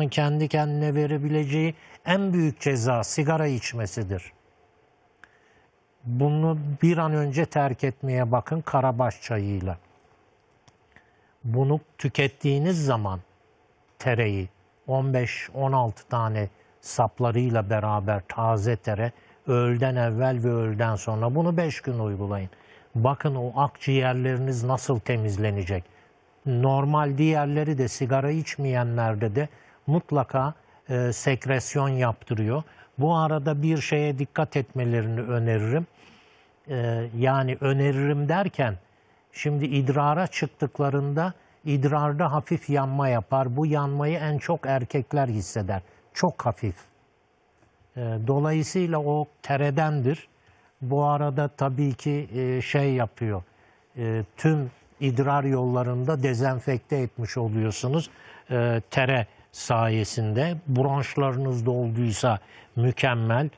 insanın kendi kendine verebileceği en büyük ceza sigara içmesidir. Bunu bir an önce terk etmeye bakın karabaş çayıyla. Bunu tükettiğiniz zaman tereyi 15-16 tane saplarıyla beraber taze tere öğleden evvel ve öğleden sonra bunu 5 gün uygulayın. Bakın o akciğerleriniz nasıl temizlenecek. Normal diğerleri de sigara içmeyenlerde de mutlaka e, sekresyon yaptırıyor. Bu arada bir şeye dikkat etmelerini öneririm. E, yani öneririm derken şimdi idrara çıktıklarında idrarda hafif yanma yapar. Bu yanmayı en çok erkekler hisseder. Çok hafif. E, Dolayısıyla o teredendir. Bu arada tabii ki e, şey yapıyor. e, Tüm idrar yollarında dezenfekte etmiş oluyorsunuz. E, Tere sayesinde bronşlarınız dolduysa mükemmel.